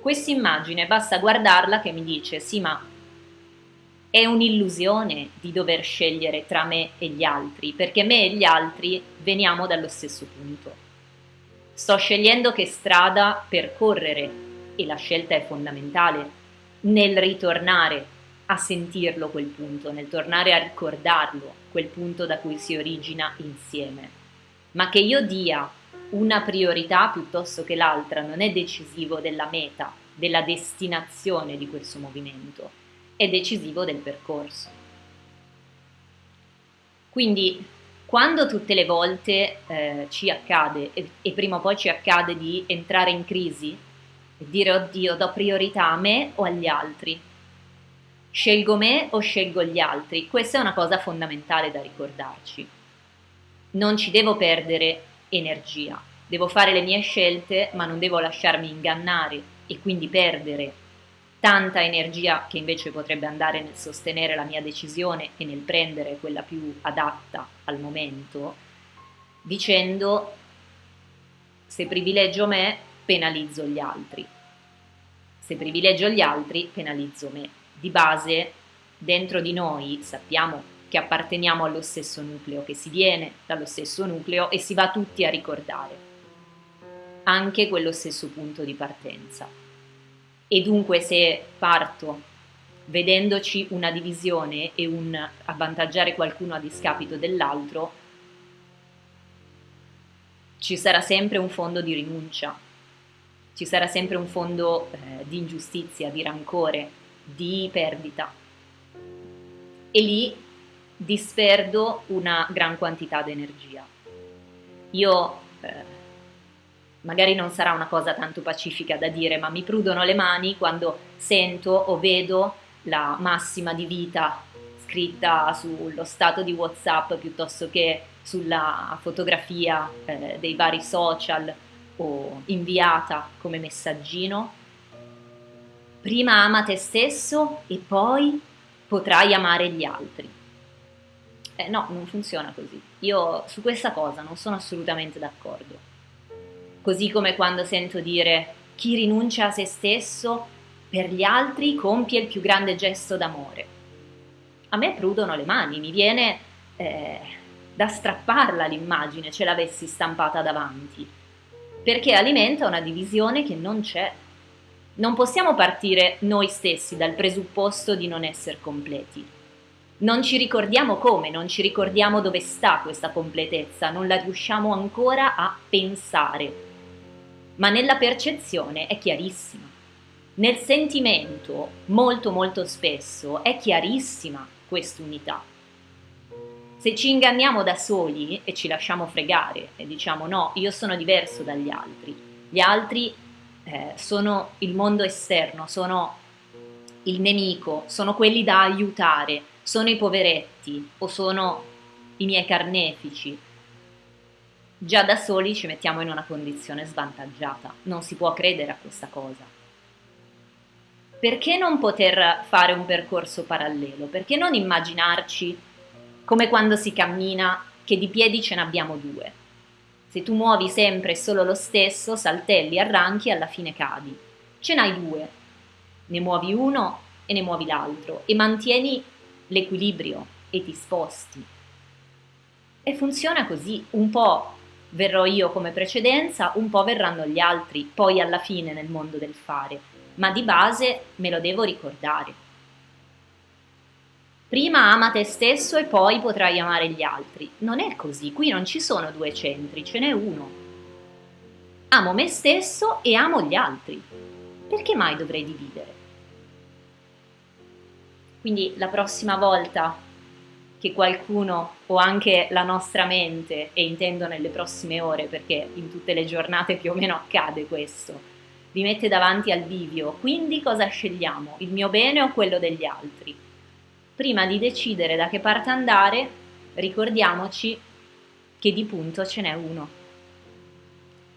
Questa immagine basta guardarla che mi dice sì ma è un'illusione di dover scegliere tra me e gli altri, perché me e gli altri veniamo dallo stesso punto. Sto scegliendo che strada percorrere e la scelta è fondamentale nel ritornare a sentirlo quel punto, nel tornare a ricordarlo, quel punto da cui si origina insieme. Ma che io dia una priorità piuttosto che l'altra non è decisivo della meta, della destinazione di questo movimento, è decisivo del percorso. Quindi quando tutte le volte eh, ci accade, e, e prima o poi ci accade di entrare in crisi e dire oddio do priorità a me o agli altri, scelgo me o scelgo gli altri, questa è una cosa fondamentale da ricordarci. Non ci devo perdere energia. Devo fare le mie scelte, ma non devo lasciarmi ingannare e quindi perdere tanta energia che invece potrebbe andare nel sostenere la mia decisione e nel prendere quella più adatta al momento, dicendo se privilegio me, penalizzo gli altri. Se privilegio gli altri, penalizzo me. Di base, dentro di noi sappiamo che apparteniamo allo stesso nucleo, che si viene dallo stesso nucleo e si va tutti a ricordare anche quello stesso punto di partenza. E dunque se parto vedendoci una divisione e un avvantaggiare qualcuno a discapito dell'altro, ci sarà sempre un fondo di rinuncia, ci sarà sempre un fondo eh, di ingiustizia, di rancore, di perdita. E lì disperdo una gran quantità di energia. Io, eh, magari non sarà una cosa tanto pacifica da dire, ma mi prudono le mani quando sento o vedo la massima di vita scritta sullo stato di Whatsapp piuttosto che sulla fotografia eh, dei vari social o inviata come messaggino. Prima ama te stesso e poi potrai amare gli altri. Eh, no, non funziona così. Io su questa cosa non sono assolutamente d'accordo. Così come quando sento dire chi rinuncia a se stesso per gli altri compie il più grande gesto d'amore. A me prudono le mani, mi viene eh, da strapparla l'immagine ce l'avessi stampata davanti, perché alimenta una divisione che non c'è. Non possiamo partire noi stessi dal presupposto di non essere completi non ci ricordiamo come, non ci ricordiamo dove sta questa completezza, non la riusciamo ancora a pensare, ma nella percezione è chiarissima. Nel sentimento, molto molto spesso, è chiarissima quest'unità. Se ci inganniamo da soli e ci lasciamo fregare e diciamo no, io sono diverso dagli altri, gli altri eh, sono il mondo esterno, sono il nemico, sono quelli da aiutare, sono i poveretti o sono i miei carnefici, già da soli ci mettiamo in una condizione svantaggiata, non si può credere a questa cosa. Perché non poter fare un percorso parallelo? Perché non immaginarci come quando si cammina che di piedi ce ne abbiamo due? Se tu muovi sempre solo lo stesso, saltelli, arranchi e alla fine cadi. Ce n'hai due, ne muovi uno e ne muovi l'altro e mantieni l'equilibrio e ti sposti. E funziona così, un po' verrò io come precedenza, un po' verranno gli altri, poi alla fine nel mondo del fare, ma di base me lo devo ricordare. Prima ama te stesso e poi potrai amare gli altri. Non è così, qui non ci sono due centri, ce n'è uno. Amo me stesso e amo gli altri. Perché mai dovrei dividere? Quindi la prossima volta che qualcuno o anche la nostra mente, e intendo nelle prossime ore perché in tutte le giornate più o meno accade questo, vi mette davanti al bivio, quindi cosa scegliamo? Il mio bene o quello degli altri? Prima di decidere da che parte andare, ricordiamoci che di punto ce n'è uno,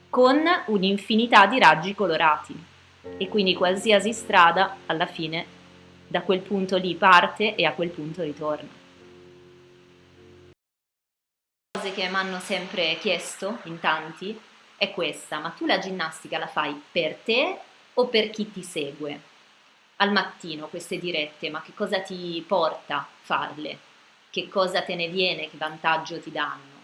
con un'infinità di raggi colorati e quindi qualsiasi strada alla fine da quel punto lì parte e a quel punto ritorna. Cose che mi hanno sempre chiesto in tanti è questa, ma tu la ginnastica la fai per te o per chi ti segue. Al mattino queste dirette, ma che cosa ti porta farle? Che cosa te ne viene? Che vantaggio ti danno?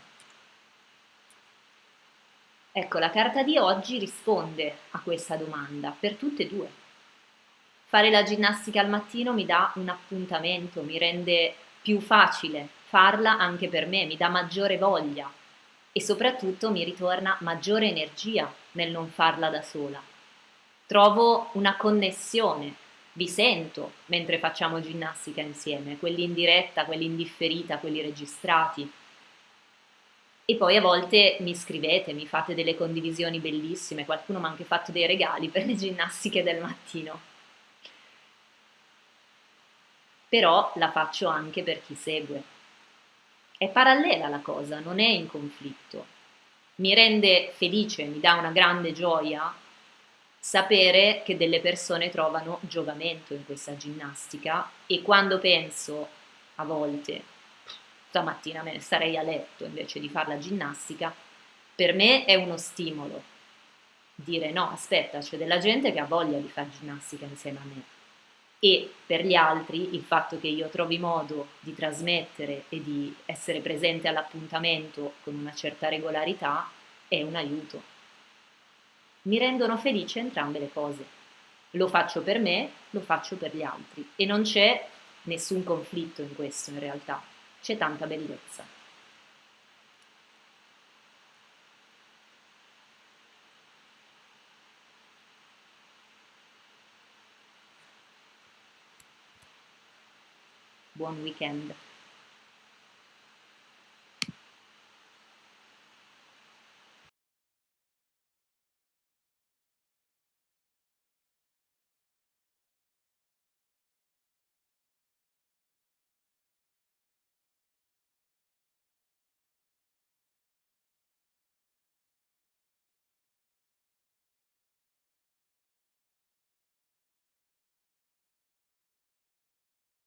Ecco, la carta di oggi risponde a questa domanda per tutte e due. Fare la ginnastica al mattino mi dà un appuntamento, mi rende più facile farla anche per me, mi dà maggiore voglia e soprattutto mi ritorna maggiore energia nel non farla da sola. Trovo una connessione, vi sento mentre facciamo ginnastica insieme, quelli in diretta, quelli in differita, quelli registrati. E poi a volte mi scrivete, mi fate delle condivisioni bellissime, qualcuno mi ha anche fatto dei regali per le ginnastiche del mattino. Però la faccio anche per chi segue. È parallela la cosa, non è in conflitto. Mi rende felice, mi dà una grande gioia sapere che delle persone trovano giovamento in questa ginnastica e quando penso a volte stamattina me ne starei a letto invece di fare la ginnastica, per me è uno stimolo dire no, aspetta, c'è della gente che ha voglia di fare ginnastica insieme a me e per gli altri il fatto che io trovi modo di trasmettere e di essere presente all'appuntamento con una certa regolarità è un aiuto. Mi rendono felice entrambe le cose. Lo faccio per me, lo faccio per gli altri e non c'è nessun conflitto in questo in realtà, c'è tanta bellezza. one weekend.